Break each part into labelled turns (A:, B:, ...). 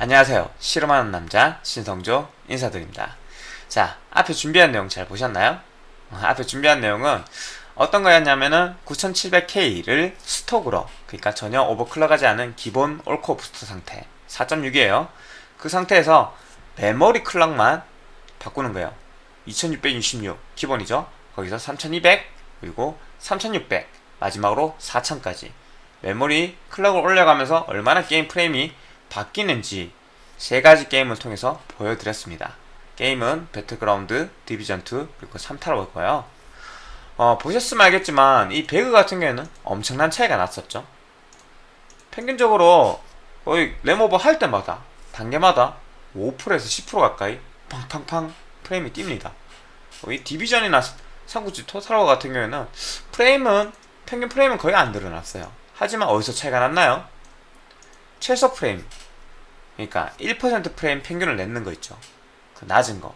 A: 안녕하세요. 실험하는 남자 신성조 인사드립니다. 자, 앞에 준비한 내용 잘 보셨나요? 어, 앞에 준비한 내용은 어떤 거였냐면은 9700K를 스톡으로 그러니까 전혀 오버클럭하지 않은 기본 올코어 부스터 상태 4.6이에요. 그 상태에서 메모리 클럭만 바꾸는 거예요. 2666 기본이죠. 거기서 3200 그리고 3600 마지막으로 4000까지 메모리 clock을 올려가면서 얼마나 게임 프레임이 바뀌는지 세 가지 게임을 통해서 보여드렸습니다. 게임은 배틀그라운드, 디비전2, 그리고 3타로 거예요. 어, 보셨으면 알겠지만 이 배그 같은 경우에는 엄청난 차이가 났었죠. 평균적으로 거의 RAM오버 할 때마다 단계마다 5%에서 10% 가까이 팡팡팡 프레임이 뜁니다. 이 디비전이나 삼국지 토탈워 같은 경우에는 프레임은 평균 프레임은 거의 안 늘어났어요. 하지만 어디서 차이가 났나요? 최소 프레임 그러니까 1% 프레임 평균을 내는 거 있죠. 그 낮은 거.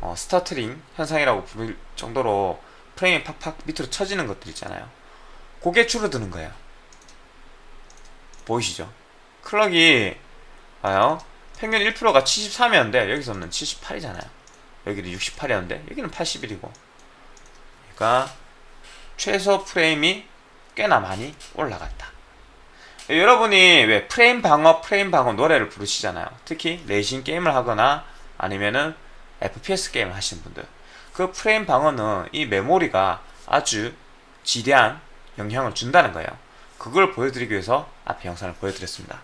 A: 어, stuttering 현상이라고 부를 정도로 프레임이 팍팍 밑으로 쳐지는 것들 있잖아요. 그게 줄어드는 거예요. 보이시죠? clock이 봐요. 평균 1%가 73이었는데 여기서는 78이잖아요. 여기는 68이었는데 여기는 81이고. 그러니까 최소 프레임이 꽤나 많이 올라갔다. 여러분이 왜 프레임 방어, 프레임 방어 노래를 부르시잖아요. 특히 레이싱 게임을 하거나 아니면은 FPS 게임을 하시는 분들. 그 프레임 방어는 이 메모리가 아주 지대한 영향을 준다는 거예요. 그걸 보여드리기 위해서 앞에 영상을 보여드렸습니다.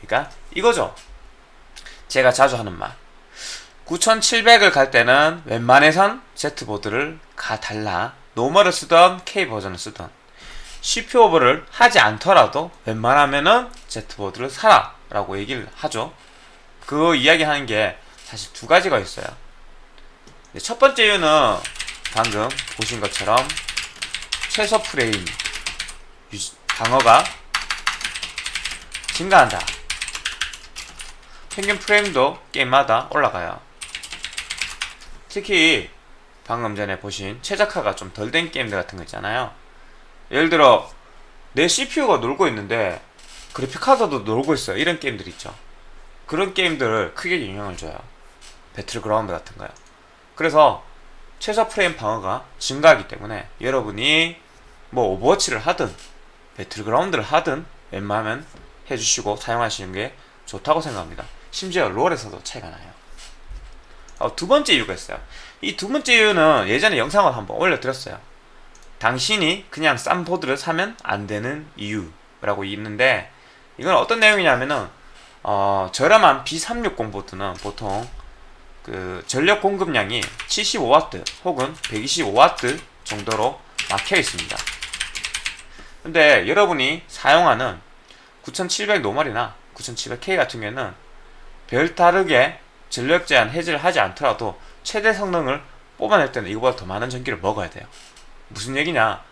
A: 그러니까 이거죠. 제가 자주 하는 말. 9700을 갈 때는 웬만해선 Z보드를 가달라. normal을 쓰던 K버전을 쓰던 CPU 오버를 하지 않더라도 웬만하면은 Z보드를 사라 라고 얘기를 하죠. 그 이야기 하는 게 사실 두 가지가 있어요. 첫 번째 이유는 방금 보신 것처럼 최소 프레임 방어가 증가한다. 평균 프레임도 게임마다 올라가요. 특히 방금 전에 보신 최적화가 좀 덜 된 게임들 같은 거 있잖아요. 예를 들어 내 CPU가 놀고 있는데 그래픽카드도 놀고 있어요. 이런 게임들 있죠. 그런 게임들을 크게 영향을 줘요. 배틀그라운드 같은 거요. 그래서 최저 프레임 방어가 증가하기 때문에 여러분이 뭐 오버워치를 하든 배틀그라운드를 하든 웬만하면 해주시고 사용하시는 게 좋다고 생각합니다. 심지어 롤에서도 차이가 나요. 어, 두 번째 이유가 있어요. 이 두 번째 이유는 예전에 영상을 한번 올려드렸어요. 당신이 그냥 싼 보드를 사면 안 되는 이유라고 있는데 이건 어떤 내용이냐면은 어, 저렴한 B360 보드는 보통 그 전력 공급량이 75W 혹은 125W 정도로 막혀 있습니다. 근데 여러분이 사용하는 9700 normal이나 9700K 같은 경우에는 별 다르게 전력 제한 해제를 하지 않더라도 최대 성능을 뽑아낼 때는 이거보다 더 많은 전기를 먹어야 돼요. 무슨 얘기냐?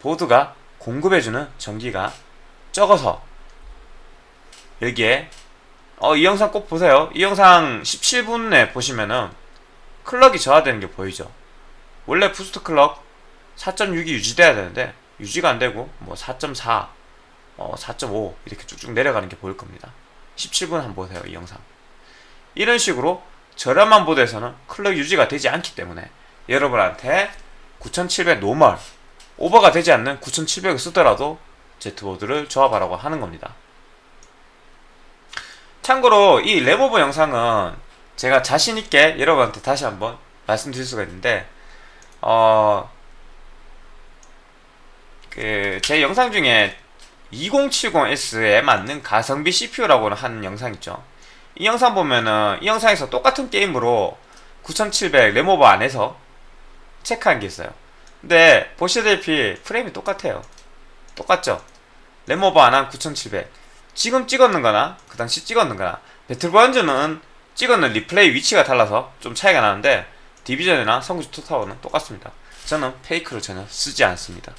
A: 보드가 공급해주는 전기가 적어서. 여기에 어, 이 영상 꼭 보세요. 이 영상 17분에 보시면은 clock이 저하되는 게 보이죠? 원래 boost clock 4.6이 유지돼야 되는데 유지가 안되고 뭐 4.4, 어, 4.5 이렇게 쭉쭉 내려가는 게 보일 겁니다. 17분 한번 보세요 이 영상. 이런 식으로 저렴한 보드에서는 clock 유지가 되지 않기 때문에 여러분한테 9700 normal 오버가 되지 않는 9700을 쓰더라도 Z보드를 조합하라고 하는 겁니다. 참고로 이 랩오버 영상은 제가 자신있게 여러분한테 다시 한번 말씀드릴 수가 있는데 어... 그 제 영상 중에 2070S에 맞는 가성비 CPU라고 하는 영상 있죠. 이 영상 보면은 이 영상에서 똑같은 게임으로 9700 램오버 안에서 체크한 게 있어요. 근데 보시다시피 프레임이 똑같아요. 똑같죠? RAM오버 안한 9700 지금 찍었는 거나 그 당시 찍었는 거나 배틀그라운드는 찍었는 리플레이 위치가 달라서 좀 차이가 나는데 디비전이나 삼국지 토탈워는 똑같습니다. 저는 fake를 전혀 쓰지 않습니다.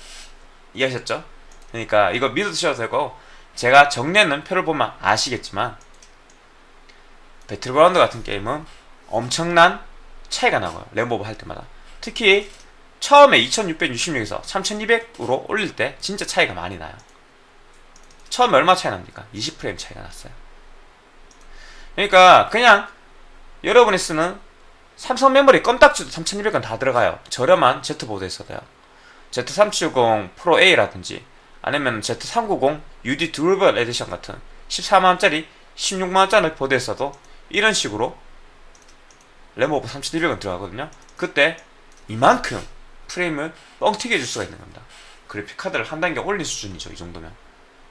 A: 이해하셨죠? 그러니까 이거 믿으셔도 되고 제가 정리하는 표를 보면 아시겠지만 배틀그라운드 같은 게임은 엄청난 차이가 나고요. RAM오버 할 때마다 특히 처음에 2666에서 3200으로 올릴 때 진짜 차이가 많이 나요. 처음에 얼마 차이 납니까? 20프레임 차이가 났어요. 그러니까 그냥 여러분이 쓰는 삼성 메모리 껌딱지도 3200은 다 들어가요. 저렴한 Z보드에 써도요. Z370 Pro A라든지 아니면 Z390 UD Dual Edition 같은 14만원짜리 16만원짜리 보드에 써도 이런 식으로 램오버 3200원 들어가거든요. 그때 이만큼 프레임을 뻥튀기 해줄 수가 있는 겁니다. 그래픽 카드를 한 단계 올린 수준이죠 이 정도면.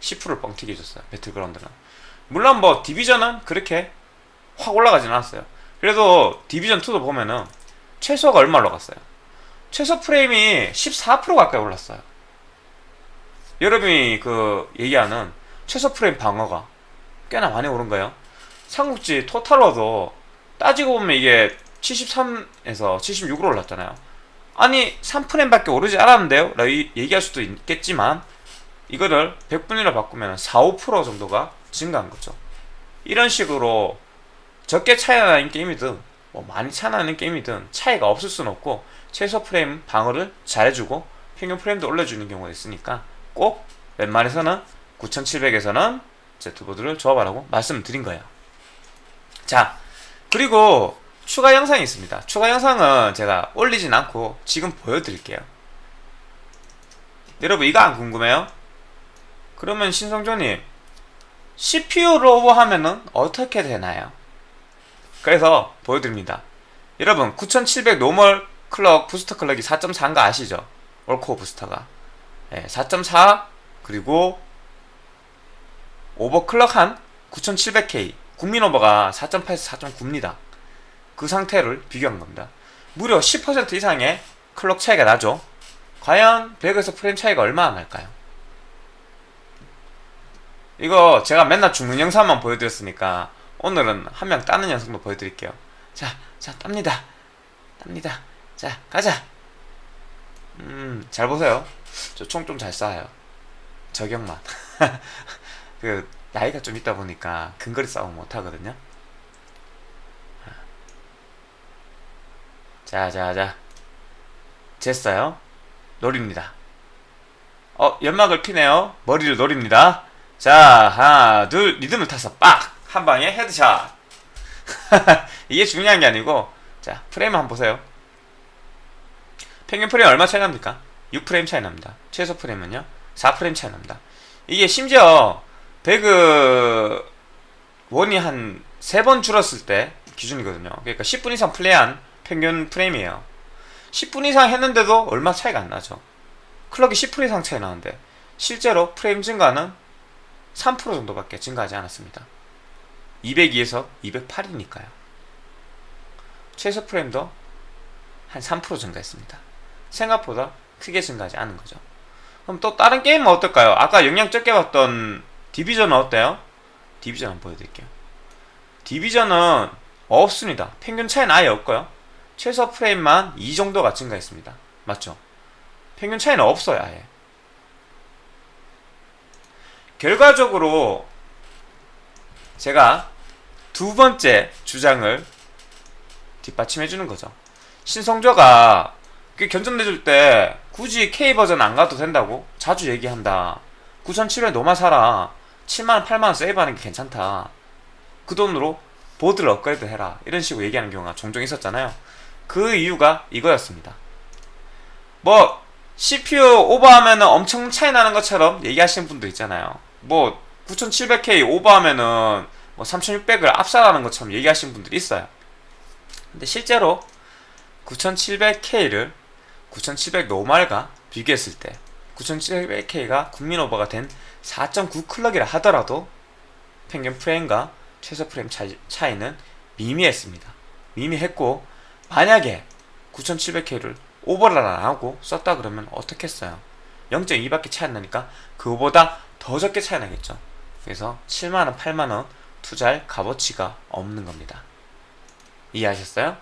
A: 10%를 뻥튀기 해줬어요 배틀그라운드는 물론 뭐 디비전은 그렇게 확 올라가진 않았어요. 그래도 디비전2도 보면은 최소가 얼마로 갔어요? 최소 프레임이 14% 가까이 올랐어요. 여러분이 그 얘기하는 최소 프레임 방어가 꽤나 많이 오른 거예요. 삼국지 토탈워도 따지고 보면 이게 73에서 76으로 올랐잖아요 아니 3프레임밖에 오르지 않았는데요? 라고 얘기할 수도 있겠지만 이거를 100분위로 바꾸면 4, 5% 정도가 증가한 거죠 이런 식으로 적게 차이 나는 게임이든 뭐 많이 차이 나는 게임이든 차이가 없을 수는 없고 최소 프레임 방어를 잘해주고 평균 프레임도 올려주는 경우가 있으니까 꼭 웬만해서는 9700에서는 Z보드를 조합하라고 말씀드린 거예요 자 그리고 추가 영상이 있습니다 추가 영상은 제가 올리진 않고 지금 보여드릴게요 여러분 이거 안 궁금해요? 그러면 신성조님 CPU 로버 하면은 어떻게 되나요? 그래서 보여드립니다 여러분 9700 normal clock booster clock이 4.4인가 아시죠? all-core booster가 네, 4.4 그리고 overclock한 9700K 국민 오버가 4.8에서 4.9입니다 그 상태를 비교한 겁니다. 무려 10% 이상의 clock 차이가 나죠. 과연 배그에서 프레임 차이가 얼마나 날까요? 이거 제가 맨날 죽는 영상만 보여드렸으니까 오늘은 한 명 따는 영상도 보여드릴게요. 자, 자 땁니다. 땁니다. 자 가자. 음 잘 보세요. 저 총 좀 잘 쏴요. 저격만. 그 나이가 좀 있다 보니까 근거리 싸움 못하거든요 자자자. 됐어요. 노립니다. 어 연막을 피네요. 머리를 노립니다. 자 하나 둘 리듬을 타서 빡! 한방에 headshot. 이게 중요한 게 아니고 자 프레임 한번 보세요. 평균 프레임 얼마 차이 납니까? 6프레임 차이 납니다. 최소 프레임은요? 4프레임 차이 납니다. 이게 심지어 배그 원이 한 3번 줄었을 때 기준이거든요. 그러니까 10분 이상 플레이한 평균 프레임이에요. 10분 이상 했는데도 얼마 차이가 안 나죠. 클럭이 10% 이상 차이 나는데 실제로 프레임 증가는 3% 정도밖에 증가하지 않았습니다. 202에서 208이니까요. 최소 프레임도 한 3% 증가했습니다. 생각보다 크게 증가하지 않은 거죠. 그럼 또 다른 게임은 어떨까요? 아까 영향 적게 봤던 디비전은 어때요? 디비전 한번 보여드릴게요. 디비전은 없습니다. 평균 차이는 아예 없고요 최소 프레임만 이 정도가 증가했습니다. 맞죠? 평균 차이는 없어요 아예. 결과적으로 제가 두 번째 주장을 뒷받침해 주는 거죠. 신성조가 견전내줄 때 굳이 K버전 안 가도 된다고? 자주 얘기한다. 9,700 노마 사라. 7만원 8만원 세이브하는 게 괜찮다. 그 돈으로 보드를 업그레이드 해라. 이런 식으로 얘기하는 경우가 종종 있었잖아요 그 이유가 이거였습니다. 뭐 CPU 오버하면 엄청 차이 나는 것처럼 얘기하시는 분도 있잖아요. 뭐 9700K 오버하면은 뭐 3600을 압살하는 것처럼 얘기하시는 분들이 있어요. 근데 실제로 9700K를 9700 normal과 비교했을 때 9700K가 국민 오버가 된 4.9 클럭이라 하더라도 평균 프레임과 최소 프레임 차이, 차이는 미미했습니다. 미미했고 만약에 9700K를 오버를 안 하고 썼다 그러면 어떻게 했어요? 0.2밖에 차이 안 나니까 그거보다 더 적게 차이 나겠죠. 그래서 7만원, 8만원 투자할 값어치가 없는 겁니다. 이해하셨어요?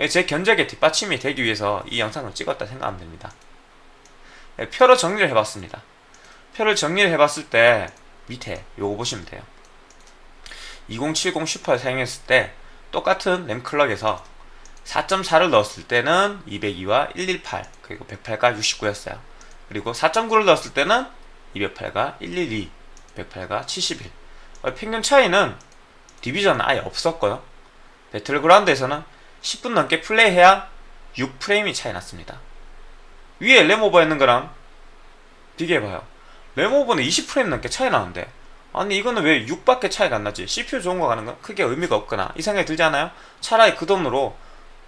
A: 예, 제 견적에 뒷받침이 되기 위해서 이 영상을 찍었다 생각하면 됩니다. 예, 표로 정리를 해봤습니다. 표를 정리를 해봤을 때 밑에 요거 보시면 돼요. 2070 슈퍼를 사용했을 때 똑같은 램클럭에서 4.4를 넣었을 때는 202와 118 그리고 108과 69였어요. 그리고 4.9를 넣었을 때는 208과 112 108과 71 평균 차이는 디비전은 아예 없었고요. 배틀그라운드에서는 10분 넘게 플레이해야 6프레임이 차이 났습니다. 위에 램오버 했는 거랑 비교해봐요. 램오버는 20프레임 넘게 차이 나는데 아니 이거는 왜 6밖에 차이가 안 나지? CPU 좋은 거 가는 건 크게 의미가 없거나 이 생각이 들지 않아요? 차라리 그 돈으로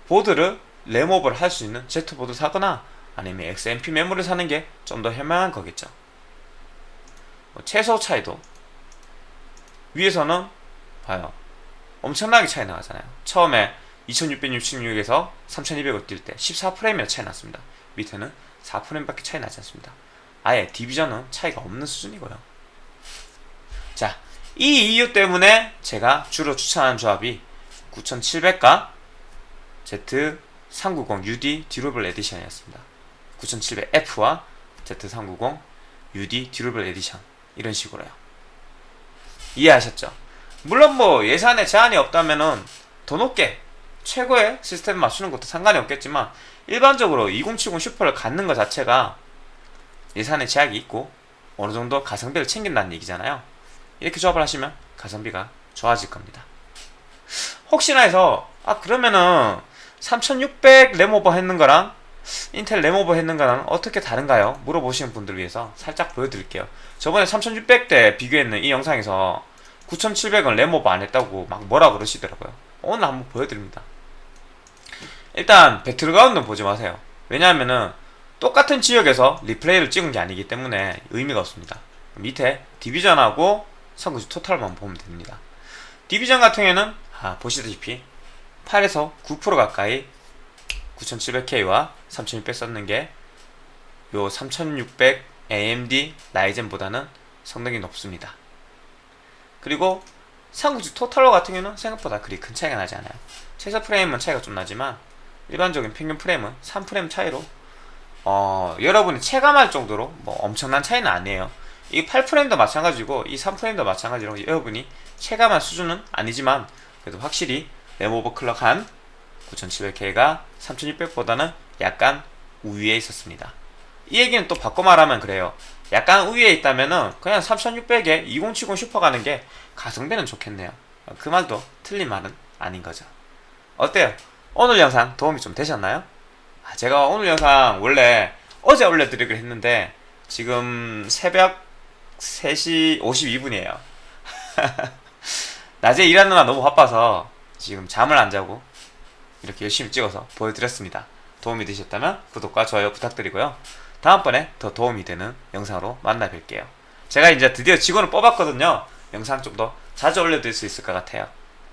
A: 보드를 램오버를 할수 있는 Z보드 사거나 아니면 XMP 메모를 사는 게 좀 더 현명한 거겠죠. 뭐 최소 차이도 위에서는 봐요. 엄청나게 차이 나잖아요. 처음에 2666에서 3200을 뛸 때 14프레임이나 차이 났습니다. 밑에는 4프레임밖에 차이 나지 않습니다. 아예 디비전은 차이가 없는 수준이고요. 자, 이 이유 때문에 제가 주로 추천하는 조합이 9700과 Z390UD 듀러블 에디션이었습니다. 9700F와 Z390 UD Durable Edition 이런 식으로요. 이해하셨죠? 물론 뭐 예산에 제한이 없다면은 더 높게 최고의 시스템 맞추는 것도 상관이 없겠지만 일반적으로 2070 슈퍼를 갖는 것 자체가 예산에 제약이 있고 어느 정도 가성비를 챙긴다는 얘기잖아요. 이렇게 조합을 하시면 가성비가 좋아질 겁니다. 혹시나 해서 아 그러면은 3600 램오버 했는 거랑 인텔 램오버 했는 거랑 어떻게 다른가요? 물어보시는 분들 위해서 살짝 보여드릴게요. 저번에 3600대 비교했는 이 영상에서 9700은 램오버 안 했다고 막 뭐라 그러시더라고요. 오늘 한번 보여드립니다. 일단 배틀그라운드는 보지 마세요. 왜냐하면은 똑같은 지역에서 리플레이를 찍은 게 아니기 때문에 의미가 없습니다. 밑에 디비전하고 선구지 토탈만 보면 됩니다. 디비전 같은 경우에는 아, 보시다시피 8에서 9% 가까이 9700K와 3600 썼는 게 요 3600 AMD 라이젠보다는 성능이 높습니다. 그리고 상구지 토탈러 같은 경우는 생각보다 그리 큰 차이가 나지 않아요. 최소 프레임은 차이가 좀 나지만 일반적인 평균 프레임은 3프레임 차이로 어, 여러분이 체감할 정도로 뭐 엄청난 차이는 아니에요. 이 8프레임도 마찬가지고 이 3프레임도 마찬가지로 여러분이 체감할 수준은 아니지만 그래도 확실히 램 오버클럭한 9700K가 3600보다는 약간 우위에 있었습니다. 이 얘기는 또 바꿔 말하면 그래요. 약간 우위에 있다면은 그냥 3600에 2070 슈퍼 가는 게 가성비는 좋겠네요. 그 말도 틀린 말은 아닌 거죠. 어때요? 오늘 영상 도움이 좀 되셨나요? 아, 제가 오늘 영상 원래 어제 올려드리기로 했는데 지금 새벽 3시 52분이에요. 낮에 일하느라 너무 바빠서 지금 잠을 안 자고 이렇게 열심히 찍어서 보여드렸습니다. 도움이 되셨다면 구독과 좋아요 부탁드리고요. 다음번에 더 도움이 되는 영상으로 만나 뵐게요. 제가 이제 드디어 직원을 뽑았거든요. 영상 좀 더 자주 올려드릴 수 있을 것 같아요.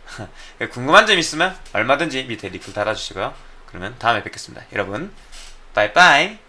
A: 궁금한 점 있으면 얼마든지 밑에 리플 달아주시고요. 그러면 다음에 뵙겠습니다. 여러분, 빠이빠이!